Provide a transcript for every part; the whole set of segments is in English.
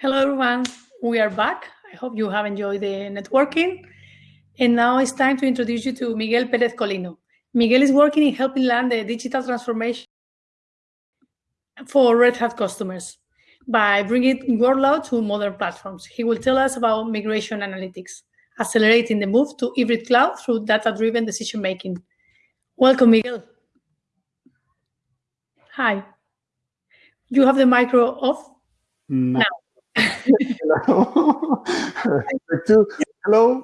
Hello, everyone. We are back. I hope you have enjoyed the networking. And now it's time to introduce you to Miguel Perez Colino. Miguel is working in helping land the digital transformation for Red Hat customers by bringing workload to modern platforms. He will tell us about migration analytics, accelerating the move to hybrid cloud through data-driven decision-making. Welcome, Miguel. Hi. You have the micro off No. now. Hello. Two. Hello.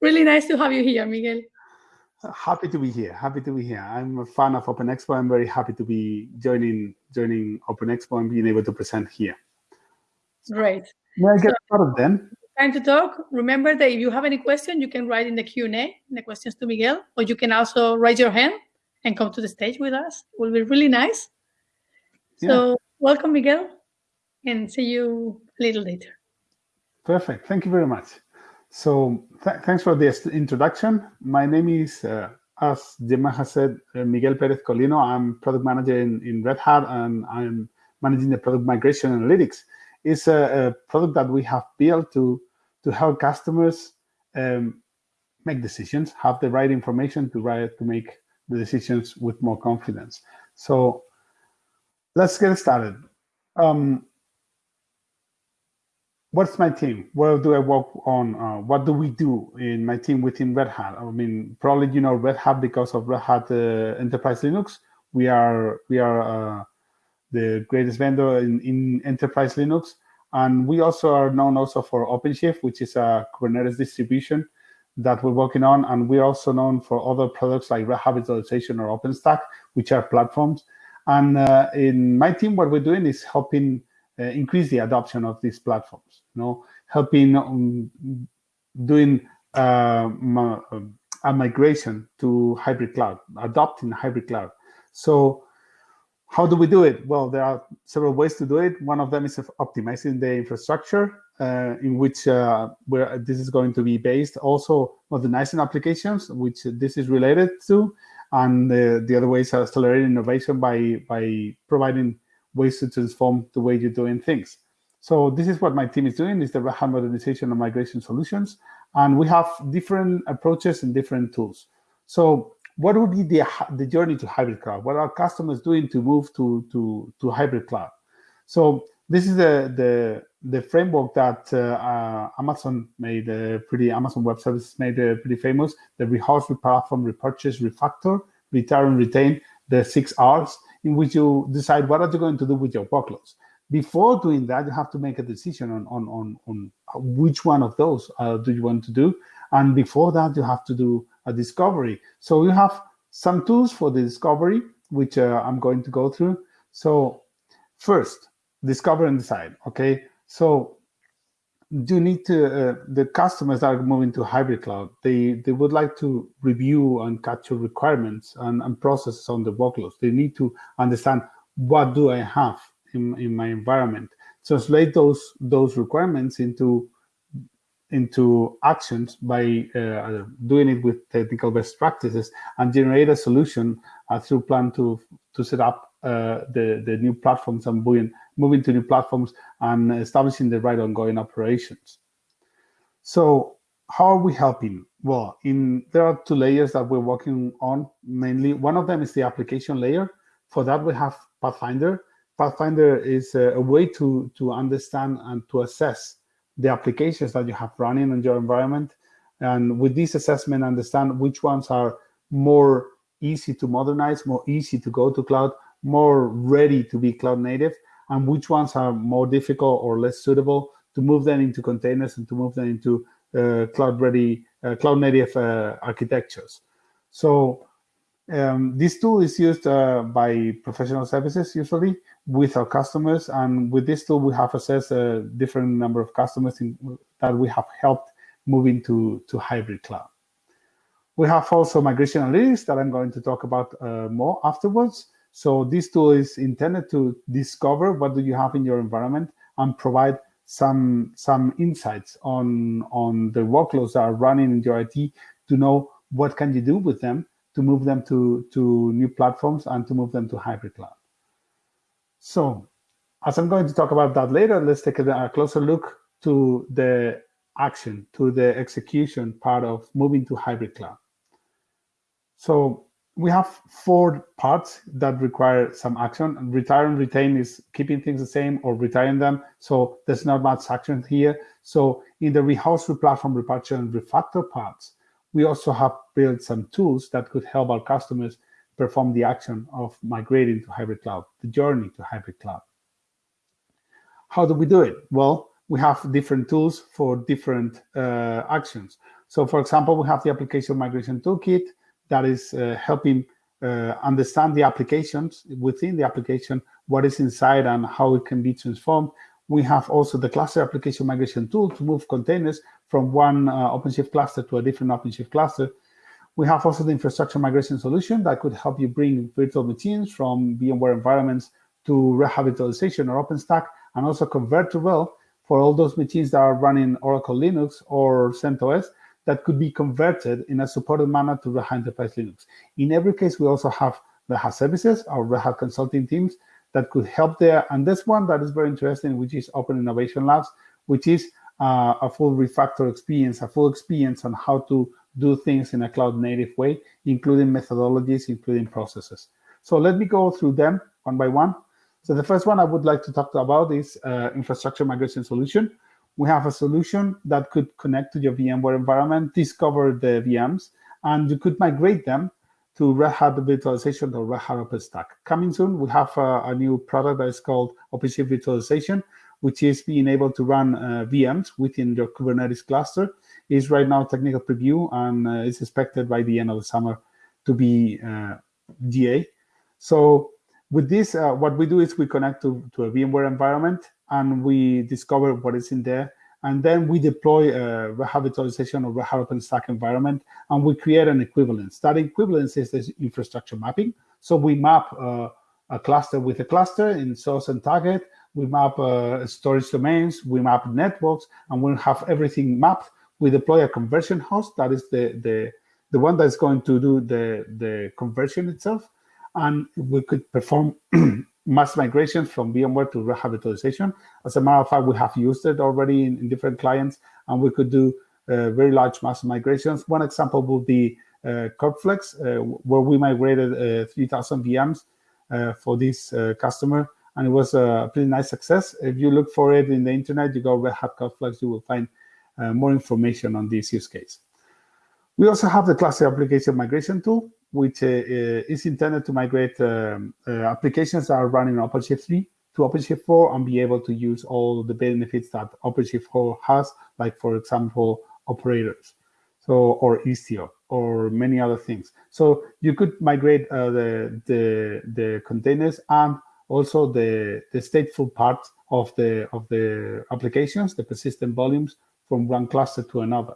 Really nice to have you here, Miguel. happy to be here. Happy to be here. I'm a fan of Open Expo. I'm very happy to be joining joining Open Expo and being able to present here. Great. May I get So- started then? Time to talk. Remember that if you have any question, you can write in the Q&A, the questions to Miguel, or you can also raise your hand and come to the stage with us. It will be really nice. So welcome, Miguel, and see you a little later. Perfect. Thank you very much. So th thanks for this introduction. My name is, uh, as Gemma has said, uh, Miguel Perez Colino. I'm product manager in, in Red Hat, and I'm managing the product migration analytics. It's a, a product that we have built to to help customers um, make decisions, have the right information to write to make the decisions with more confidence. So let's get started. Um, what's my team? What do I work on? Uh, what do we do in my team within Red Hat? I mean, probably you know Red Hat because of Red Hat uh, Enterprise Linux. We are we are uh, the greatest vendor in, in Enterprise Linux, and we also are known also for OpenShift, which is a Kubernetes distribution that we're working on, and we're also known for other products like Red Hat Virtualization or OpenStack, which are platforms. And uh, in my team, what we're doing is helping increase the adoption of these platforms. You know, helping um, doing uh, um, a migration to hybrid cloud, adopting hybrid cloud. So how do we do it? Well, there are several ways to do it. One of them is optimizing the infrastructure uh, in which uh, where this is going to be based. Also modernizing applications, which this is related to. And uh, the other way is accelerating innovation by, by providing ways to transform the way you're doing things. So this is what my team is doing, is the Red Hat modernization and migration solutions. And we have different approaches and different tools. So what would be the, the journey to hybrid cloud? What are customers doing to move to, to, to hybrid cloud? So this is the, the, the framework that uh, Amazon made uh, pretty, Amazon Web Services made uh, pretty famous, the rehost, replatform, repurchase, refactor, retire and retain, the six R's, in which you decide what are you going to do with your workloads. Before doing that, you have to make a decision on, on, on, on which one of those uh, do you want to do. And before that, you have to do a discovery. So you have some tools for the discovery, which uh, I'm going to go through. So first, discover and decide, okay? So you need to, uh, the customers are moving to hybrid cloud, they, they would like to review and capture requirements and, and processes on the workloads. They need to understand what do I have in, in my environment. Translate those, those requirements into into actions by uh, doing it with technical best practices and generate a solution uh, through plan to to set up uh, the the new platforms and moving moving to new platforms and establishing the right ongoing operations. So how are we helping? Well, in there are two layers that we're working on mainly. One of them is the application layer. For that, we have Pathfinder. Pathfinder is a, a way to to understand and to assess the applications that you have running in your environment. And with this assessment, understand which ones are more easy to modernize, more easy to go to cloud, more ready to be cloud native, and which ones are more difficult or less suitable to move them into containers and to move them into uh, cloud ready, uh, cloud native uh, architectures. So um, this tool is used uh, by professional services usually with our customers. And with this tool, we have assessed a different number of customers in, that we have helped moving to, to hybrid cloud. We have also migration analytics that I'm going to talk about uh, more afterwards. So this tool is intended to discover what do you have in your environment and provide some, some insights on, on the workloads that are running in your IT to know what can you do with them to move them to, to new platforms and to move them to hybrid cloud. So as I'm going to talk about that later, let's take a, closer look to the action, to the execution part of moving to hybrid cloud. So we have four parts that require some action. Retire and retain is keeping things the same or retiring them. So there's not much action here. So in the rehost, replatform, repatch, and refactor parts, we also have built some tools that could help our customers perform the action of migrating to hybrid cloud, the journey to hybrid cloud. How do we do it? Well, we have different tools for different uh, actions. So for example, we have the application migration toolkit that is uh, helping uh, understand the applications within the application, what is inside and how it can be transformed. We have also the cluster application migration tool to move containers from one uh, OpenShift cluster to a different OpenShift cluster. We have also the infrastructure migration solution that could help you bring virtual machines from VMware environments to virtualization or OpenStack and also convert to RHEL for all those machines that are running Oracle Linux or CentOS that could be converted in a supported manner to Red Hat Enterprise Linux. In every case, we also have Red Hat services, our Red Hat consulting teams that could help there. And this one that is very interesting, which is Open Innovation Labs, which is uh, a full refactor experience, a full experience on how to do things in a cloud native way, including methodologies, including processes. So let me go through them one by one. So the first one I would like to talk about is uh, infrastructure migration solution. We have a solution that could connect to your VMware environment, discover the VMs, and you could migrate them to Red Hat Virtualization or Red Hat OpenStack. Coming soon, we have a, a new product that is called OpenShift Virtualization, which is being able to run uh, VMs within your Kubernetes cluster. Is right now technical preview and uh, is expected by the end of the summer to be uh, GA. So with this, uh, what we do is we connect to, to a VMware environment and we discover what is in there. And then we deploy a Red Hat virtualization or Red Hat OpenStack environment, and we create an equivalence. That equivalence is this infrastructure mapping. So we map uh, a cluster with a cluster in source and target. We map uh, storage domains, we map networks, and we have everything mapped. We deploy a conversion host, that is the, the, the one that's going to do the, the conversion itself and we could perform mass migrations from VMware to virtualization. As a matter of fact, we have used it already in, in different clients, and we could do uh, very large mass migrations. One example would be uh, uh, where we migrated uh, 3,000 VMs uh, for this uh, customer, and it was a pretty nice success. If you look for it in the internet, you go Red Hat you will find more information on this use case. We also have the cluster application migration tool, which uh, uh, is intended to migrate um, uh, applications that are running on OpenShift 3 to OpenShift 4 and be able to use all the benefits that OpenShift 4 has, like, for example, operators, so or Istio, or many other things. So you could migrate uh, the, the, the containers and also the, the stateful part of the, of the applications, the persistent volumes from one cluster to another.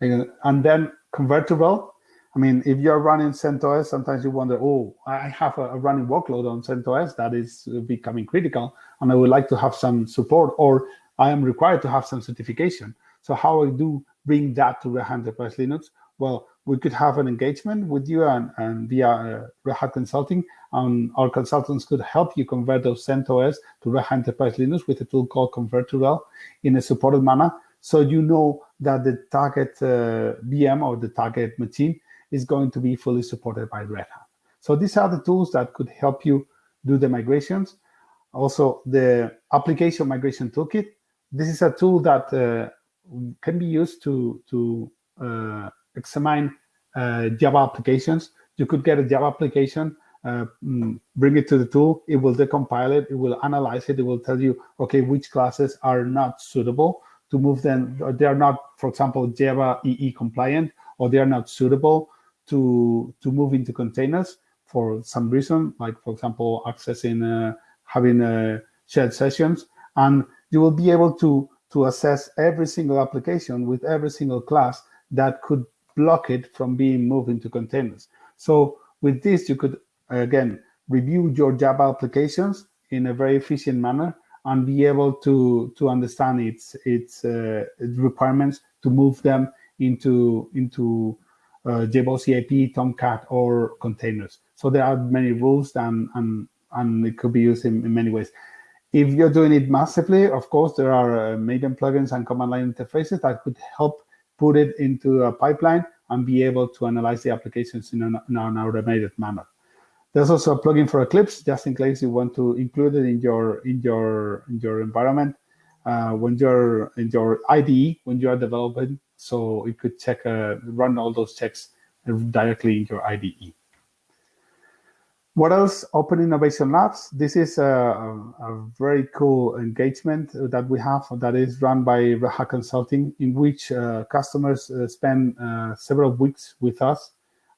And then convertible. I mean, if you're running CentOS, sometimes you wonder, oh, I have a, running workload on CentOS that is becoming critical, and I would like to have some support, or I am required to have some certification. So how I do bring that to Red Hat Enterprise Linux? Well, we could have an engagement with you and, and via uh, Red Hat Consulting, and our consultants could help you convert those CentOS to Red Hat Enterprise Linux with a tool called Convert to RHEL in a supported manner. So you know that the target uh, VM or the target machine is going to be fully supported by Red Hat. So these are the tools that could help you do the migrations. Also, the application migration toolkit. This is a tool that uh, can be used to, to uh, examine uh, Java applications. You could get a Java application, uh, mm, bring it to the tool, it will decompile it, it will analyze it, it will tell you, okay, which classes are not suitable to move them. They are not, for example, Java EE compliant, or they are not suitable to to move into containers for some reason, like for example, accessing uh, having uh, shared sessions, and you will be able to to assess every single application with every single class that could block it from being moved into containers. So with this, you could again review your Java applications in a very efficient manner and be able to to understand its its, uh, requirements to move them into into uh, JBoss EAP, Tomcat, or containers. So there are many rules and, and and it could be used in, in many ways. If you're doing it massively, of course, there are uh, Maven plugins and command line interfaces that could help put it into a pipeline and be able to analyze the applications in an, in an automated manner. There's also a plugin for Eclipse, just in case you want to include it in your in your in your environment uh, when you're in your IDE when you are developing, so it could check uh, run all those checks directly in your IDE. What else? Open Innovation Labs. This is a, a, very cool engagement that we have that is run by Red Hat Consulting, in which uh, customers uh, spend uh, several weeks with us,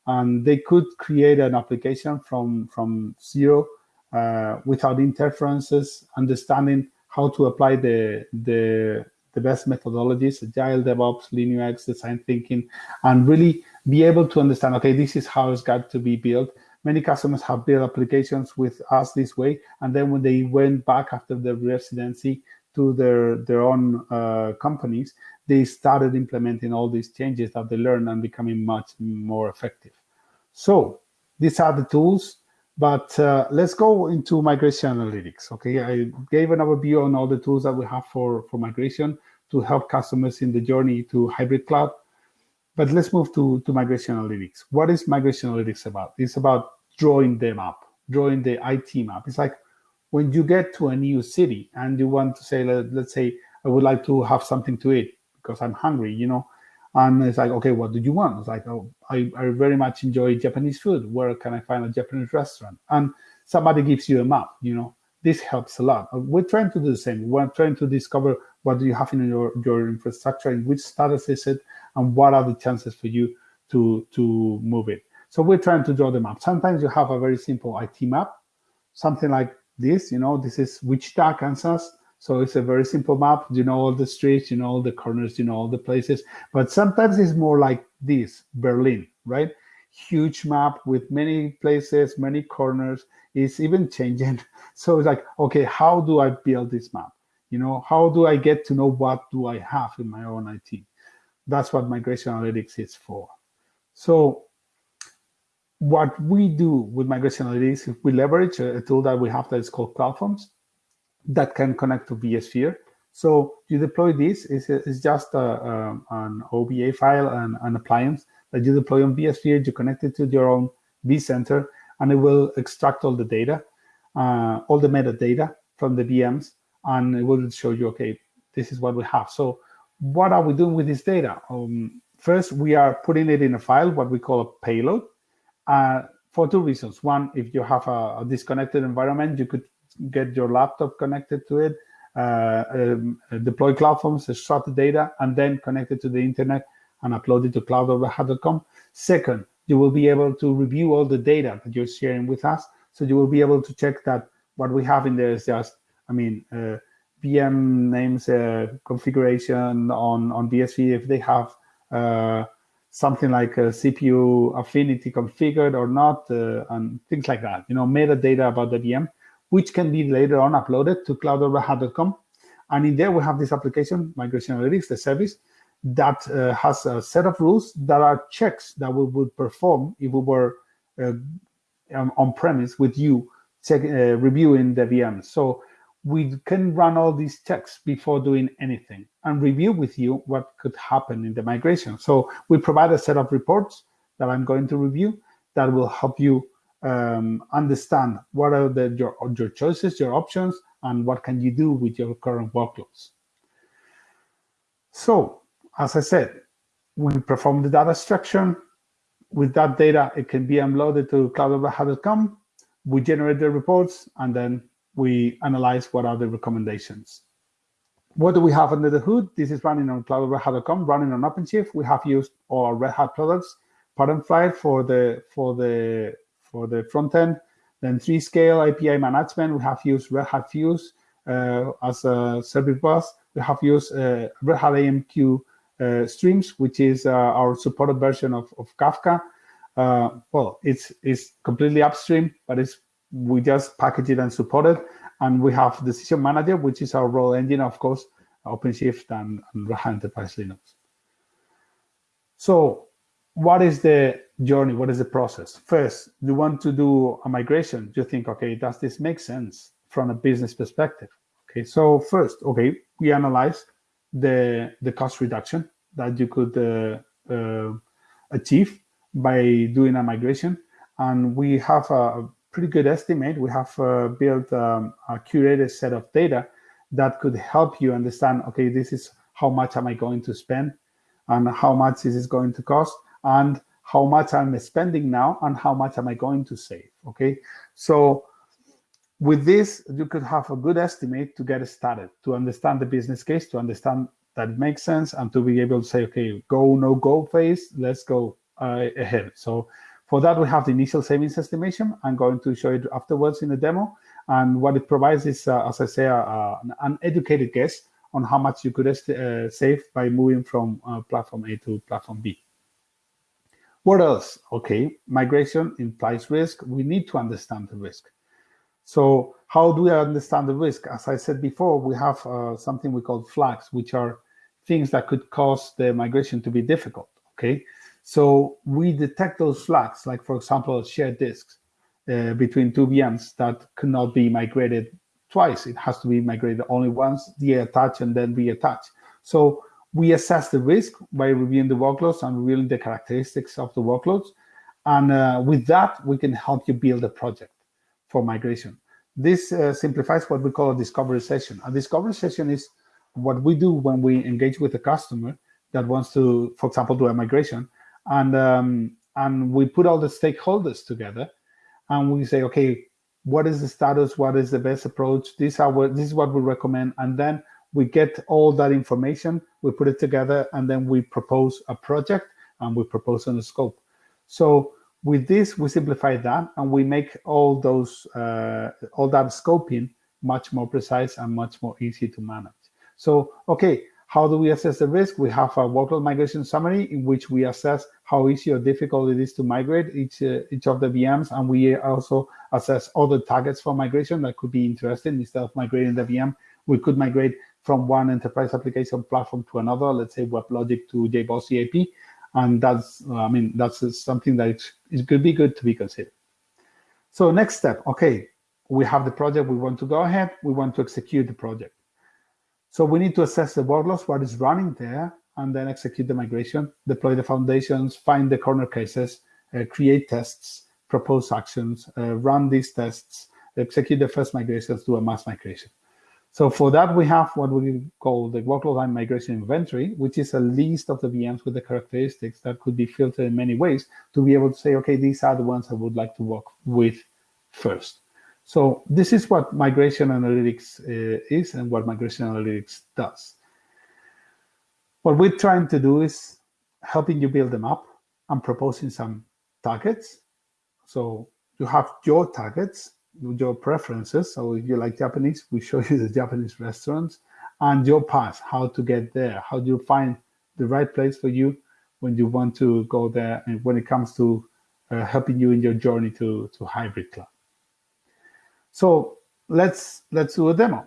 and they could create an application from from zero uh, without interferences, understanding how to apply the the the best methodologies, agile DevOps, Lean UX, design thinking, and really be able to understand, okay, this is how it's got to be built. Many customers have built applications with us this way, and then when they went back after the residency to their, their own uh, companies, they started implementing all these changes that they learned and becoming much more effective. So these are the tools, but uh, let's go into migration analytics. Okay, I gave an overview on all the tools that we have for, for migration to help customers in the journey to hybrid cloud. But let's move to, to migration analytics. What is migration analytics about? It's about drawing the map, drawing the IT map. It's like when you get to a new city and you want to say, let, let's say, I would like to have something to eat because I'm hungry, you know, and it's like, okay, what do you want? It's like, oh, I, I very much enjoy Japanese food. Where can I find a Japanese restaurant? And somebody gives you a map, you know, this helps a lot. Uh, we're trying to do the same. We're trying to discover what do you have in your, your infrastructure, in which status is it, and what are the chances for you to, to move it. So we're trying to draw the map. Sometimes you have a very simple IT map, something like this, you know, this is Wichita, Kansas. So it's a very simple map. You know all the streets, you know all the corners, you know all the places. But sometimes it's more like this, Berlin, right? Huge map with many places, many corners. It's even changing. So it's like, okay, how do I build this map? You know, how do I get to know what do I have in my own IT? That's what migration analytics is for. So what we do with migration analytics is we leverage a, a, tool that we have that is called CloudForms that can connect to vSphere. So you deploy this, it's, it's just a, a, an OVA file and an appliance that you deploy on vSphere, you connect it to your own vCenter, and it will extract all the data, uh, all the metadata from the VMs, and it will show you, okay, this is what we have. So what are we doing with this data? Um, first, we are putting it in a file, what we call a payload, uh, for two reasons. One, if you have a, a, disconnected environment, you could get your laptop connected to it, uh, um, deploy CloudForms, extract the data, and then connect it to the internet and upload it to cloud.redhat.com. Second, you will be able to review all the data that you're sharing with us. So you will be able to check that what we have in there is just, I mean, uh, VM names, uh, configuration on, on BSV, if they have uh, something like CPU affinity configured or not, uh, and things like that, you know, metadata about the VM, which can be later on uploaded to cloud.redhat.com. And in there, we have this application, Migration Analytics, the service, that uh, has a set of rules that are checks that we would perform if we were uh, on premise with you check, uh, reviewing the VM. So we can run all these checks before doing anything and review with you what could happen in the migration. So we provide a set of reports that I'm going to review that will help you um, understand what are the, your, your choices, your options, and what can you do with your current workloads. So, as I said, we perform the data extraction. With that data, it can be uploaded to cloud.redhat.com. We generate the reports, and then we analyze what are the recommendations. What do we have under the hood? This is running on cloud.redhat.com, running on OpenShift. We have used our Red Hat products, Flight for the for the for the front end, then three scale API management. We have used Red Hat Fuse uh, as a service bus. We have used uh, Red Hat AMQ uh, Streams, which is uh, our supported version of, of Kafka. Uh, well, it's it's completely upstream, but it's we just package it and support it. And we have Decision Manager, which is our role engine, of course, OpenShift and, and Hat Enterprise Linux. So what is the journey, what is the process? First, you want to do a migration. You think, okay, does this make sense from a business perspective? Okay, so first, okay, we analyze the, the cost reduction that you could uh, uh, achieve by doing a migration. And we have a pretty good estimate. We have uh, built um, a curated set of data that could help you understand, okay, this is how much am I going to spend and how much is this going to cost and how much I'm spending now and how much am I going to save, okay? So with this, you could have a good estimate to get started, to understand the business case, to understand that makes sense and to be able to say, okay, go, no go phase, let's go uh, ahead. So for that, we have the initial savings estimation. I'm going to show it afterwards in the demo. And what it provides is, uh, as I say, uh, an educated guess on how much you could uh, save by moving from uh, platform A to platform B. What else? Okay, migration implies risk. We need to understand the risk. So how do we understand the risk? As I said before, we have uh, something we call flags, which are things that could cause the migration to be difficult, okay? So we detect those flags, like for example, shared disks uh, between two VMs that cannot be migrated twice. It has to be migrated only once, de-attach and then reattach. So we assess the risk by reviewing the workloads and reviewing the characteristics of the workloads. And uh, with that, we can help you build a project for migration. This uh, simplifies what we call a discovery session. A discovery session is what we do when we engage with a customer that wants to, for example, do a migration, and um, and we put all the stakeholders together, and we say, okay, what is the status? What is the best approach? This are what this is what we recommend, and then we get all that information, we put it together, and then we propose a project and we propose on a scope. So with this, we simplify that and we make all those uh, all that scoping much more precise and much more easy to manage. So, okay, how do we assess the risk? We have a workload migration summary in which we assess how easy or difficult it is to migrate each uh, each of the VMs, and we also assess other targets for migration that could be interesting. Instead of migrating the VM, we could migrate from one enterprise application platform to another, let's say WebLogic to JBoss EAP, and that's I mean that's something that it could be good to be considered. So next step, okay, we have the project, we want to go ahead, we want to execute the project. So we need to assess the workloads, what is running there, and then execute the migration, deploy the foundations, find the corner cases, uh, create tests, propose actions, uh, run these tests, execute the first migrations, do a mass migration. So for that, we have what we call the workload migration inventory, which is a list of the VMs with the characteristics that could be filtered in many ways to be able to say, okay, these are the ones I would like to work with first. So this is what migration analytics uh, is and what migration analytics does. What we're trying to do is helping you build them up and proposing some targets. So you have your targets your preferences. So if you like Japanese, we show you the Japanese restaurants and your path, how to get there, how do you find the right place for you when you want to go there and when it comes to uh, helping you in your journey to, to hybrid cloud. So let's let's do a demo.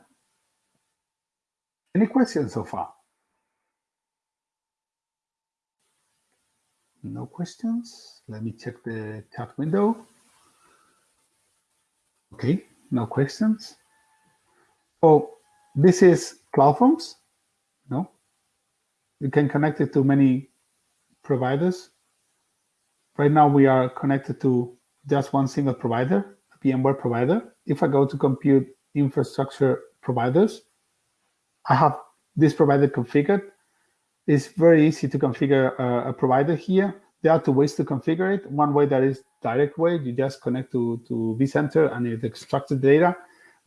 Any questions so far? No questions. Let me check the chat window. Okay, no questions. Oh, this is CloudForms. No, you can connect it to many providers. Right now we are connected to just one single provider, a VMware provider. If I go to compute infrastructure providers, I have this provider configured. It's very easy to configure a, a provider here. There are two ways to configure it. One way that is direct way. You just connect to, to vCenter and it extracts the data.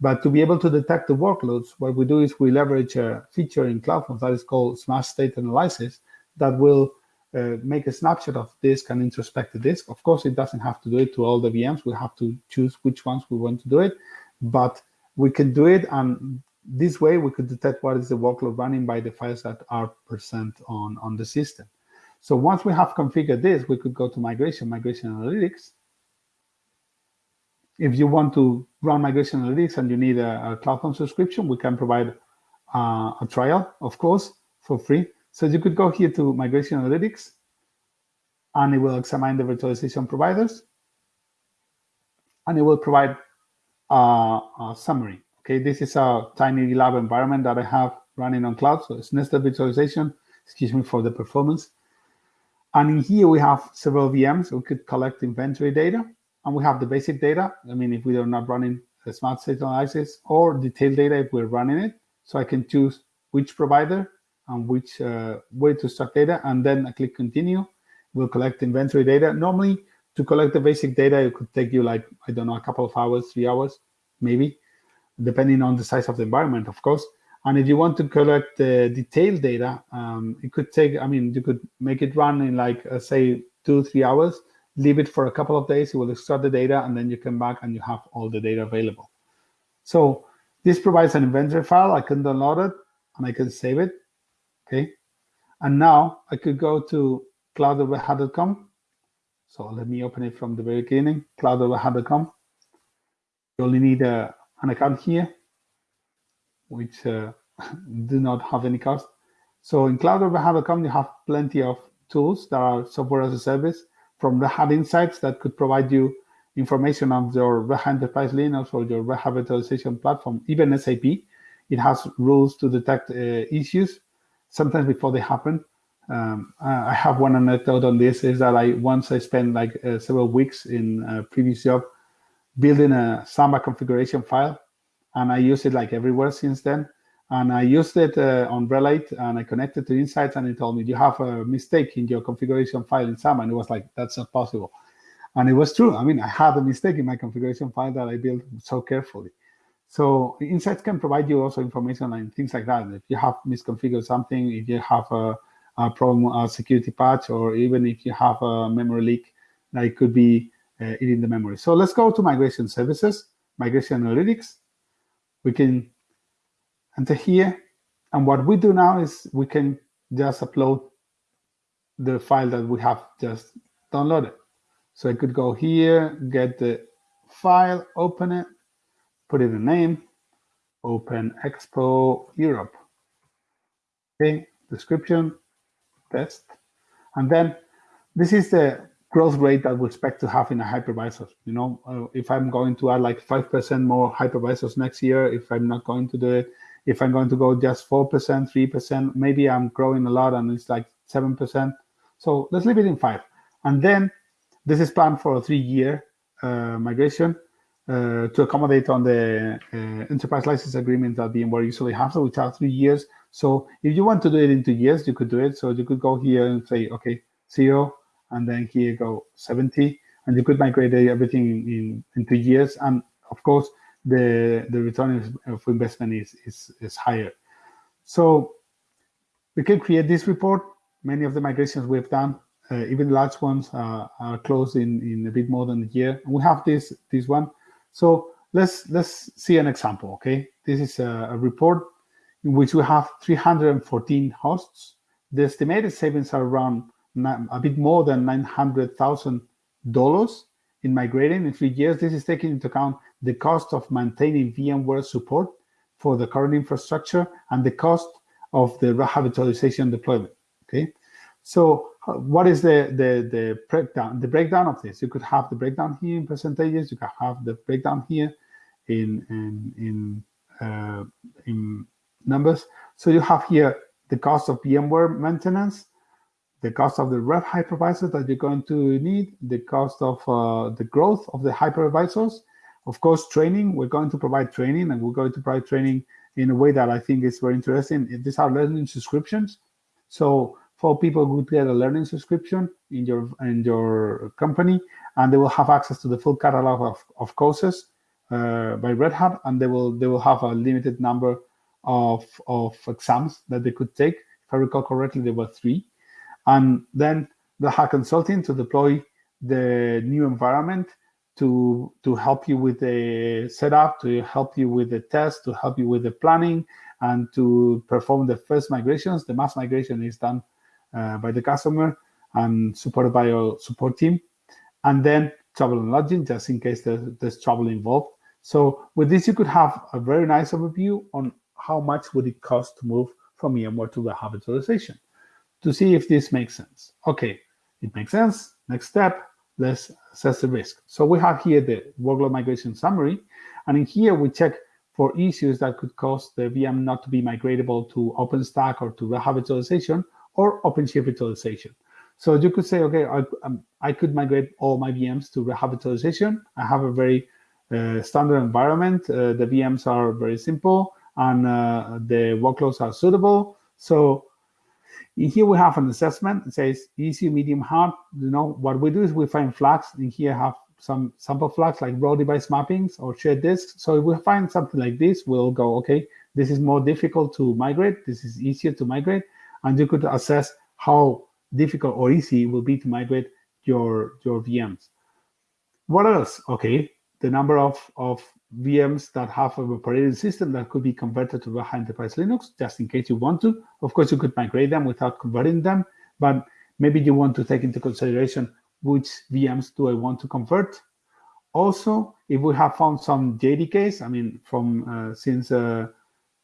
But to be able to detect the workloads, what we do is we leverage a feature in CloudForms that is called Smart State Analysis that will uh, make a snapshot of disk and introspect the disk. Of course, it doesn't have to do it to all the VMs. We have to choose which ones we want to do it, but we can do it. And this way we could detect what is the workload running by the files that are present on, on the system. So once we have configured this, we could go to migration, migration analytics. If you want to run migration analytics and you need a, a CloudForm subscription, we can provide uh, a trial, of course, for free. So you could go here to migration analytics and it will examine the virtualization providers, and it will provide a, a summary. Okay, this is a tiny lab environment that I have running on cloud, so it's nested virtualization. Excuse me for the performance. And in here we have several VMs. We could collect inventory data, and we have the basic data. I mean, if we are not running a smart state analysis or detailed data if we're running it. So I can choose which provider and which uh, way to stock data, and then I click continue. We'll collect inventory data. Normally, to collect the basic data, it could take you like, I don't know, a couple of hours, three hours, maybe, depending on the size of the environment, of course. And if you want to collect the detailed data, um, it could take, I mean, you could make it run in like, uh, say, two, three hours, leave it for a couple of days, it will extract the data, and then you come back and you have all the data available. So this provides an inventory file. I can download it and I can save it. Okay. And now I could go to cloud.redhat.com. So let me open it from the very beginning, cloud.redhat.com. You only need a, uh, an account here, which uh, do not have any cost. So in cloud.redhat.com, you have plenty of tools that are software as a service from Red Hat Insights that could provide you information on your Red Hat Enterprise Linux or your Red Hat virtualization platform, even SAP. It has rules to detect uh, issues sometimes before they happen. Um, I have one anecdote on this is that I once I spent like uh, several weeks in a previous job building a Samba configuration file, and I use it like everywhere since then. And I used it uh, on RHEL 8 and I connected to Insights and it told me, you have a mistake in your configuration file in Samba. And it was like, that's not possible. And it was true. I mean, I had a mistake in my configuration file that I built so carefully. So Insights can provide you also information and things like that. If you have misconfigured something, if you have a, a problem, a security patch, or even if you have a memory leak, that could be uh, eating the memory. So let's go to migration services, migration analytics. We can enter here. And what we do now is we can just upload the file that we have just downloaded. So I could go here, get the file, open it, put in a name, open Expo Europe. Okay, description, test. And then this is the growth rate that we expect to have in a hypervisor. You know, uh, if I'm going to add like 5% more hypervisors next year, if I'm not going to do it, if I'm going to go just 4%, 3%, maybe I'm growing a lot and it's like 7%. So let's leave it in five. And then this is planned for a three-year uh, migration uh, to accommodate on the uh, enterprise license agreement that VMware usually has, which are three years. So if you want to do it in two years, you could do it. So you could go here and say, okay, zero, and then here go 70, and you could migrate everything in, in two years. And of course, the, the return of investment is, is, is higher. So we can create this report. Many of the migrations we've done, uh, even large ones, uh, are closed in, in a bit more than a year. We have this, this one. So let's, let's see an example, okay? This is a, a report in which we have 314 hosts. The estimated savings are around a bit more than $900,000 in migrating in three years. This is taking into account the cost of maintaining VMware support for the current infrastructure and the cost of the virtualization deployment. Okay, so what is the, the the breakdown? The breakdown of this, you could have the breakdown here in percentages. You can have the breakdown here in in in, uh, in numbers. So you have here the cost of VMware maintenance, the cost of the Red hypervisor that you're going to need, the cost of uh, the growth of the hypervisors, of course, training, we're going to provide training and we're going to provide training in a way that I think is very interesting. These are learning subscriptions. So for people would get a learning subscription in your in your company, and they will have access to the full catalog of, of courses uh, by Red Hat, and they will they will have a limited number of of exams that they could take. If I recall correctly, there were three, and then the Hat Consulting to deploy the new environment to to help you with the setup, to help you with the test, to help you with the planning, and to perform the first migrations. The mass migration is done Uh, by the customer and supported by our support team. And then travel and lodging, just in case there's, there's trouble involved. So with this, you could have a very nice overview on how much would it cost to move from VMware to the virtualization to see if this makes sense. Okay, It makes sense. Next step, let's assess the risk. So we have here the workload migration summary. And in here, we check for issues that could cause the VM not to be migratable to OpenStack or to the Hat virtualization or OpenShift virtualization. So you could say, okay, I, um, I could migrate all my VMs to virtualization. I have a very uh, standard environment. Uh, the VMs are very simple and uh, the workloads are suitable. So here we have an assessment. It says easy, medium, hard. You know, what we do is we find flags. In here I have some sample flags like raw device mappings or shared disks. So if we find something like this, we'll go, okay, this is more difficult to migrate. This is easier to migrate. And you could assess how difficult or easy it will be to migrate your, your VMs. What else? Okay, the number of, of VMs that have an operating system that could be converted to Hat Enterprise Linux, just in case you want to. Of course, you could migrate them without converting them, but maybe you want to take into consideration which VMs do I want to convert. Also, if we have found some JDKs, I mean, from uh, since uh,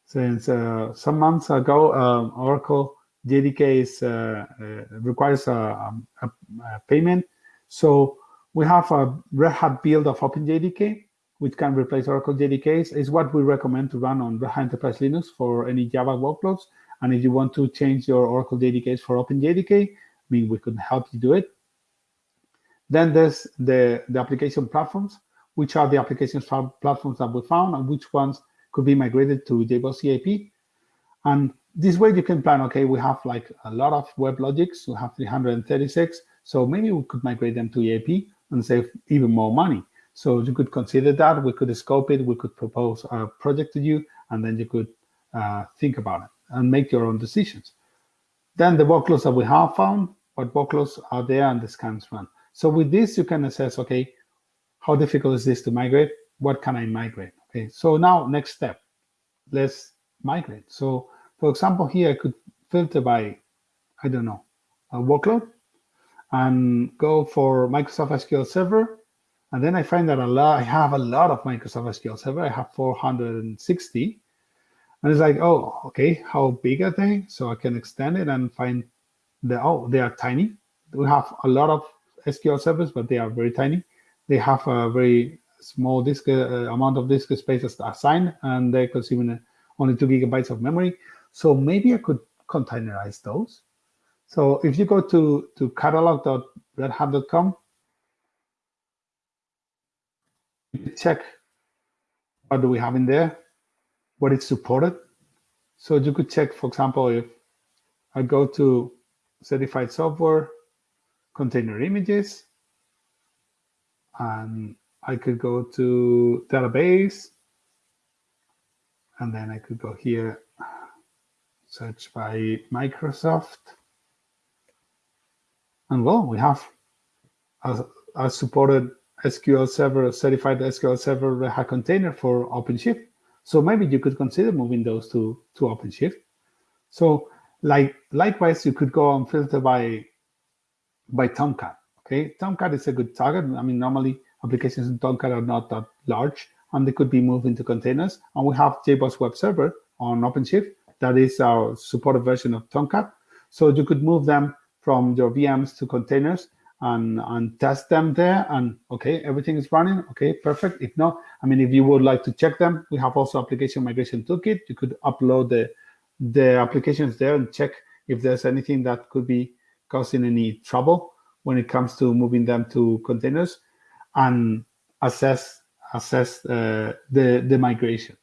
since uh, some months ago, um, Oracle JDK is, uh, uh, requires a, a, a, payment. So we have a Red Hat build of OpenJDK, which can replace Oracle JDKs. is what we recommend to run on Red Hat Enterprise Linux for any Java workloads. And if you want to change your Oracle JDKs for OpenJDK, I mean, we can help you do it. Then there's the, the application platforms, which are the applications platforms that we found and which ones could be migrated to JBoss EAP. And this way you can plan, okay, we have like a lot of WebLogics, we have 336, so maybe we could migrate them to EAP and save even more money. So you could consider that, we could scope it, we could propose a project to you, and then you could uh, think about it and make your own decisions. Then the workloads that we have found, what workloads are there and the scans run. So with this, you can assess, okay, how difficult is this to migrate? What can I migrate? Okay, so now next step, let's migrate. So for example, here I could filter by, I don't know, a workload and go for Microsoft SQL Server. And then I find that a lot, I have a lot of Microsoft SQL Server. I have 460. And it's like, oh, okay, how big are they? So I can extend it and find the, oh, they are tiny. We have a lot of SQL servers, but they are very tiny. They have a very small disk uh, amount of disk space assigned, and they're consuming only two gigabytes of memory. So maybe I could containerize those. So if you go to, to catalog.redhat.com, check what do we have in there, what is supported. So you could check, for example, if I go to certified software, container images. And I could go to database. And then I could go here, search by Microsoft. And well, we have a, a supported SQL Server, certified SQL Server container for OpenShift. So maybe you could consider moving those to, to OpenShift. So like likewise, you could go and filter by by Tomcat. Okay, Tomcat is a good target. I mean, normally applications in Tomcat are not that large and they could be moved into containers. And we have JBoss Web Server on OpenShift. That is our supported version of Tomcat. So you could move them from your VMs to containers and, and test them there. And okay, everything is running. Okay, perfect. If not, I mean, if you would like to check them, we have also application migration toolkit. You could upload the, the applications there and check if there's anything that could be causing any trouble when it comes to moving them to containers and assess assess uh, the, the migration.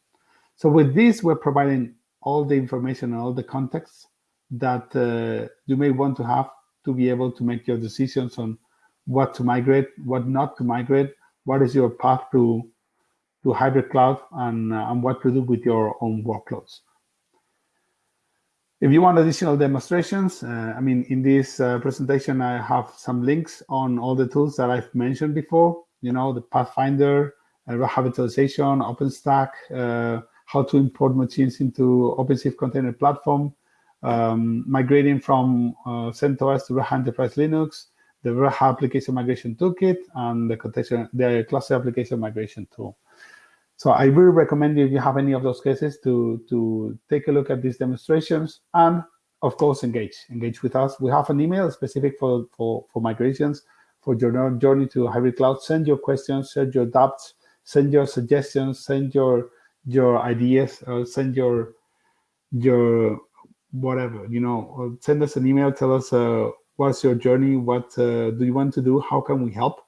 So with this, we're providing all the information and all the context that uh, you may want to have to be able to make your decisions on what to migrate, what not to migrate, what is your path to, to hybrid cloud, and, uh, and what to do with your own workloads. If you want additional demonstrations, uh, I mean, in this uh, presentation, I have some links on all the tools that I've mentioned before, you know, the Pathfinder, uh, Virtualization, OpenStack, uh, how to import machines into OpenShift Container Platform, um, migrating from uh, CentOS to Red Hat Enterprise Linux, the Red Hat Application Migration Toolkit, and the, the Cluster Application Migration Tool. So I really recommend you, if you have any of those cases, to, to take a look at these demonstrations and of course, engage. Engage with us. We have an email specific for, for, for migrations, for your journey to hybrid cloud. Send your questions, send your doubts, send your suggestions, send your your ideas, or send your your whatever, you know, send us an email, tell us uh, what's your journey, what uh, do you want to do, how can we help?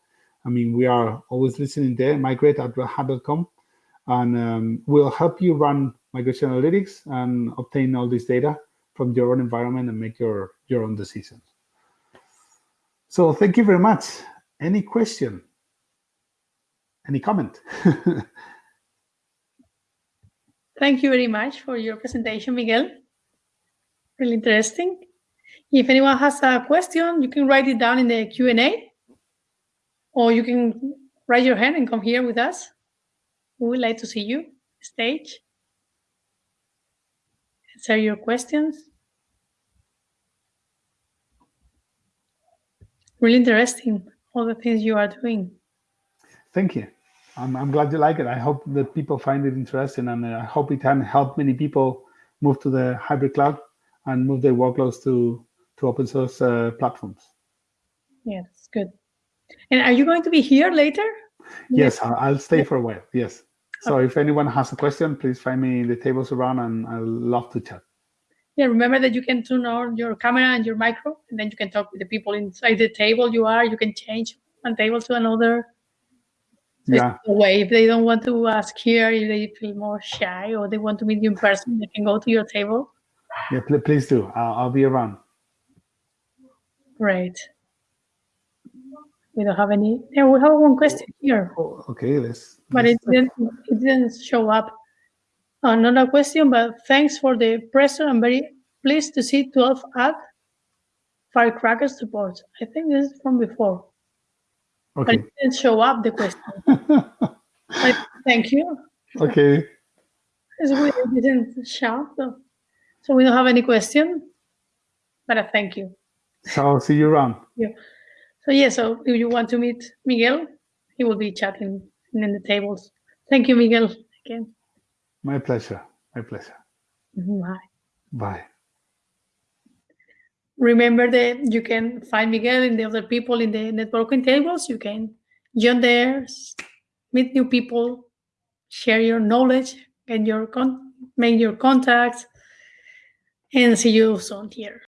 I mean, we are always listening there, migrate at redhat.com, and um, we'll help you run migration analytics and obtain all this data from your own environment and make your, your own decisions. So thank you very much. Any question? Any comment? thank you very much for your presentation, Miguel. Really interesting. If anyone has a question, you can write it down in the Q&A or you can raise your hand and come here with us. We would like to see you stage answer your questions. Really interesting, all the things you are doing. Thank you. I'm, I'm glad you like it. I hope that people find it interesting and I hope it can help many people move to the hybrid cloud and move their workloads to, to open source uh, platforms. Yeah, that's good. And are you going to be here later? Yes, I'll stay for a while. Yes. So if anyone has a question, please find me in the tables around and I'll love to chat. Yeah, remember that you can turn on your camera and your micro, and then you can talk with the people inside the table you are. You can change one table to another. Yeah. way if they don't want to ask here, if they feel more shy or they want to meet you in person, they can go to your table. Yeah, please do. I'll, I'll be around. Great. We don't have any. Yeah, we have one question here. Oh, okay, let's. But it didn't. It didn't show up. Uh, Another question, but thanks for the presser. I'm very pleased to see 12 add Firecracker support. I think this is from before. Okay. But it didn't show up the question. thank you. Okay. It's weird. It didn't shout though. So we don't have any question. But I thank you. So I'll see you around. Yeah. So yeah, so if you want to meet Miguel, he will be chatting in the tables. Thank you, Miguel, again. My pleasure. My pleasure. Mm-hmm, bye. Bye. Remember that you can find Miguel and the other people in the networking tables. You can join there, meet new people, share your knowledge, and your con make your contacts, and see you soon here.